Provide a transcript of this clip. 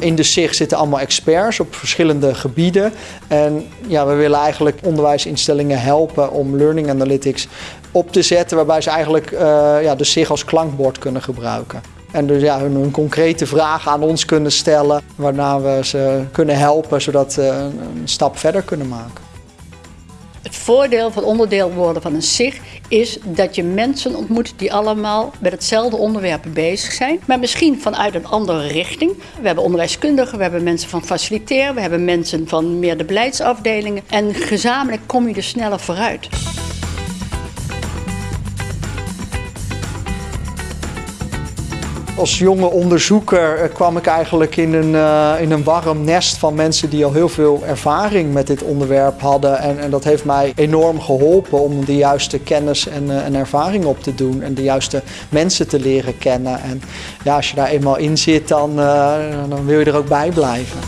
In de SIG zitten allemaal experts op verschillende gebieden. En ja, we willen eigenlijk onderwijsinstellingen helpen om learning analytics op te zetten, waarbij ze eigenlijk uh, ja, de SIG als klankbord kunnen gebruiken. En dus ja, hun, concrete vragen aan ons kunnen stellen, waarna we ze kunnen helpen zodat ze een stap verder kunnen maken. Het voordeel van onderdeel worden van een SIG is dat je mensen ontmoet die allemaal met hetzelfde onderwerp bezig zijn, maar misschien vanuit een andere richting. We hebben onderwijskundigen, we hebben mensen van faciliteren, we hebben mensen van meer de beleidsafdelingen en gezamenlijk kom je er sneller vooruit. Als jonge onderzoeker eh, kwam ik eigenlijk in een, uh, in een warm nest van mensen die al heel veel ervaring met dit onderwerp hadden. En, en dat heeft mij enorm geholpen om de juiste kennis en, uh, en ervaring op te doen en de juiste mensen te leren kennen. En ja, als je daar eenmaal in zit, dan, dan wil je er ook bij blijven.